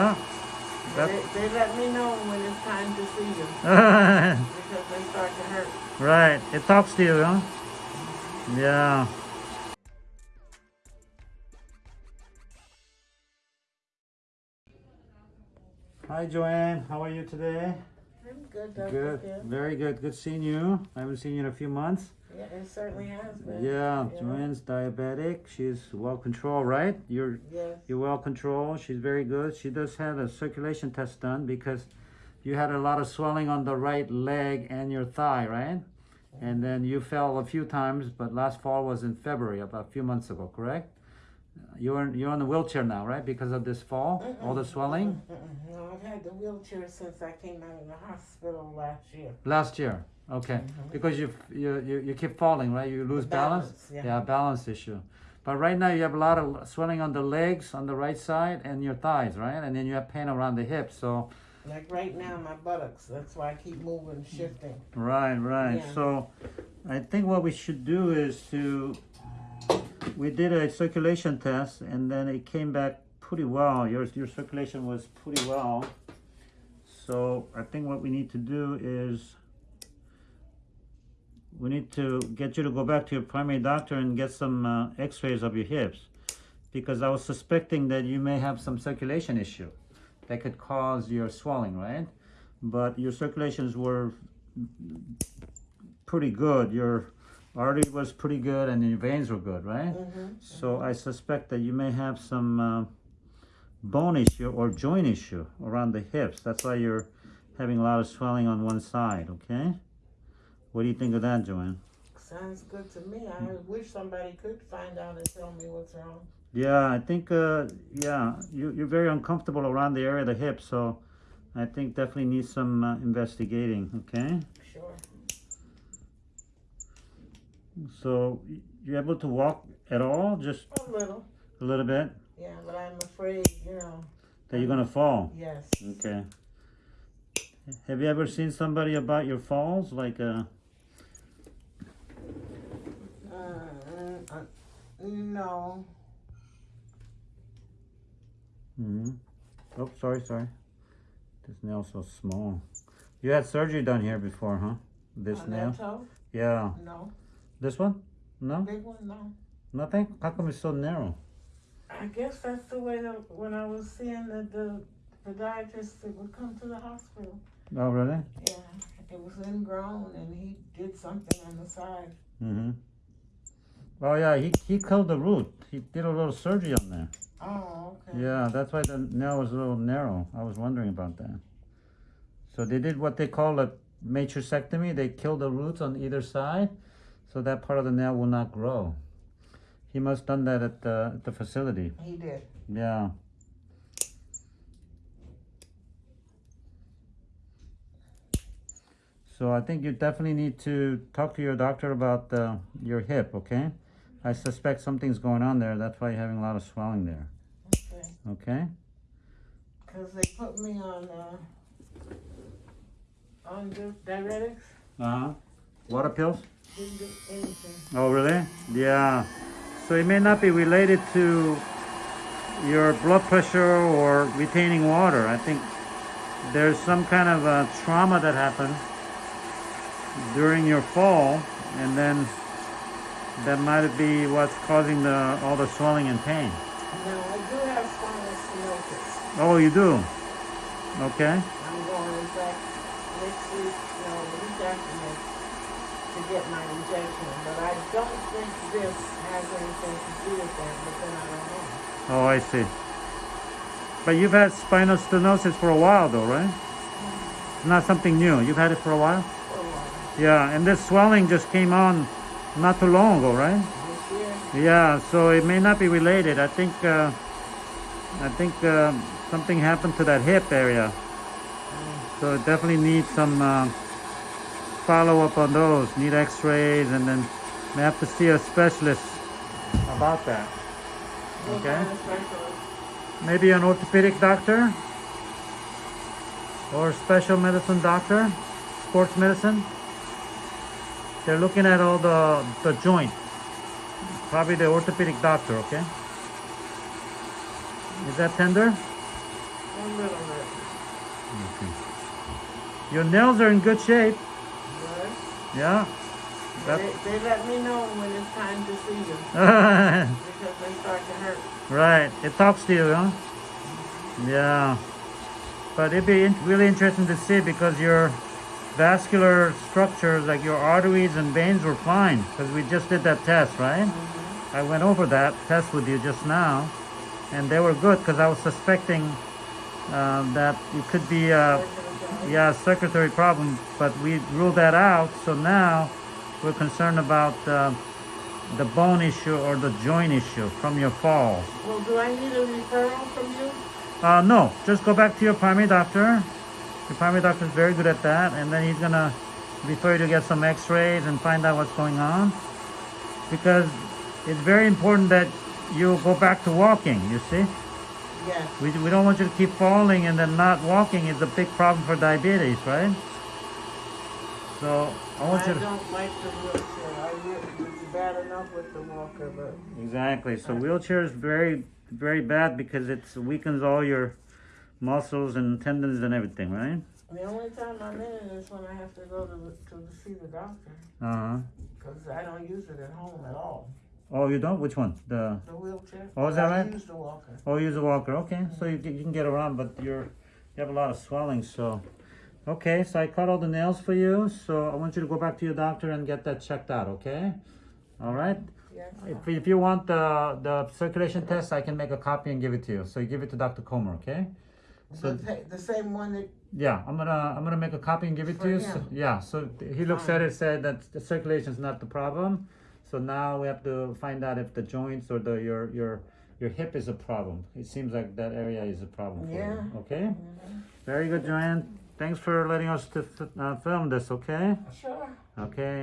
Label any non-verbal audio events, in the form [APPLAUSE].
Huh? They, they let me know when it's time to see you [LAUGHS] because they start to hurt. right. It talks to you, huh? Yeah. Hi, Joanne. How are you today? I'm good, Dr. Good. Phil. Very good. Good seeing you. I haven't seen you in a few months. Yeah, it certainly has been. Yeah, Joanne's diabetic. She's well controlled, right? You're Yes. you're well controlled. She's very good. She does have a circulation test done because you had a lot of swelling on the right leg and your thigh, right? And then you fell a few times, but last fall was in February, about a few months ago, correct? You're in, you're on the wheelchair now, right? Because of this fall, all the swelling. No, I've had the wheelchair since I came out of the hospital last year. last year. Okay, mm-hmm. because you you you, you keep falling, right? You lose balance. Balance, yeah. yeah, balance issue. But right now you have a lot of swelling on the legs, on the right side, and your thighs, right? And then you have pain around the hips. So Like right now, my buttocks. That's why I keep moving, shifting. right, right. Yeah. So I think what we should do is to we did a circulation test, and then it came back pretty well. Your your circulation was pretty well. So I think what we need to do is we need to get you to go back to your primary doctor and get some uh, x-rays of your hips because I was suspecting that you may have some circulation issue that could cause your swelling, right? But your circulations were pretty good. Your artery was pretty good and your veins were good, right? Mm-hmm. So I suspect that you may have some uh, bone issue or joint issue around the hips. That's why you're having a lot of swelling on one side, okay? What do you think of that, Joanne? Sounds good to me. I wish somebody could find out and tell me what's wrong. Yeah, I think, uh, yeah, you, you're very uncomfortable around the area of the hip, so I think definitely needs some uh, investigating, okay? Sure. So you're able to walk at all, just A little. a little bit, Yeah, but I'm afraid, you know. that you're gonna fall? Yes. Okay. Have you ever seen somebody about your falls? Like, uh, Uh, uh, no. hmm oh, sorry, sorry. This nail's so small. You had surgery done here before, huh? This On nail? toe? Yeah. No. This one? No? Big one? No. Nothing? How come it's so narrow? I guess that's the way that when I was seeing the, the podiatrist that would come to the hospital. Oh, really? Yeah, it was ingrown and he did something on the side. Mm-hmm. Oh, yeah, he, he killed the root. He did a little surgery on there. Oh, okay. Yeah, that's why the nail was a little narrow. I was wondering about that. So they did what they call a matrixectomy. They killed the roots on either side, so that part of the nail will not grow. He must have done that at the, at the facility. He did. Yeah. So I think you definitely need to talk to your doctor about uh, your hip, okay? I suspect something's going on there. That's why you're having a lot of swelling there, Okay. okay? Because they put me on, uh, on the diuretics. Uh-huh. Water pills? Didn't do anything. Oh, really? Yeah. So it may not be related to your blood pressure or retaining water. I think there's some kind of a trauma that happened during your fall, and then that might be what's causing the all the swelling and pain. Now, I do have spinal stenosis. Oh, you do? Okay. I'm going, in fact, next week, no, the week after next, to get my injection. But I don't think this has anything to do with that, but then I don't know. Oh, I see. But you've had spinal stenosis for a while, though, right? It's not something new. You've had it for a while. For a while. Yeah, and this swelling just came on not too long ago, right? Yeah, so it may not be related. I think uh, I think uh, something happened to that hip area. So it definitely needs some uh, follow up on those. Need X-rays, and then may have to see a specialist about that. Okay. kind of specialist? Maybe an orthopedic doctor or special medicine doctor, sports medicine. They're looking at all the the joint. Probably the orthopedic doctor, okay? Is that tender? A little bit. Okay. Your nails are in good shape. Good. Yeah. They, they let me know when it's time to see them [LAUGHS] because they start to hurt. right. It talks to you, huh? Mm-hmm. Yeah. But it'd be really interesting to see because your vascular structures, like your arteries and veins, were fine because we just did that test, right? I went over that test with you just now, and they were good because I was suspecting um, that it could be a yeah circulatory problem, but we ruled that out. So now we're concerned about uh, the bone issue or the joint issue from your fall. Well, do I need a referral from you? Uh, no, just go back to your primary doctor. Your primary doctor is very good at that, and then he's gonna refer you to get some X-rays and find out what's going on. Because it's very important that you go back to walking. You see, Yes. we, we don't want you to keep falling and then not walking is a big problem for diabetes, right? So I want I you to don't like the wheelchair. I it's bad enough with the walker, but exactly. So wheelchair is very very bad because it weakens all your muscles and tendons and everything, right? the only time I'm in it is when I have to go to, to see the doctor Uh huh. because I don't use it at home at all. Oh, you don't? Which one? The The wheelchair. Oh, is that I right? use the walker. oh, you use a walker. Okay, so you, can- you can get around, but you're you have a lot of swelling. So, okay, so I cut all the nails for you. So I want you to go back to your doctor and get that checked out. Okay. All right. Yes. If, if you want the the circulation test, I can make a copy and give it to you. So you give it to Dr. Comer. Okay. So- the, the same one that Yeah, I'm gonna I'm gonna make a copy and give it to you. So, him. yeah, so he looks at it, said that the circulation is not the problem. So now we have to find out if the joints or the your your your hip is a problem. It seems like that area is a problem for Yeah. you. Okay. Very good, Joanne. Thanks for letting us to uh, film this. Okay. sure. Okay.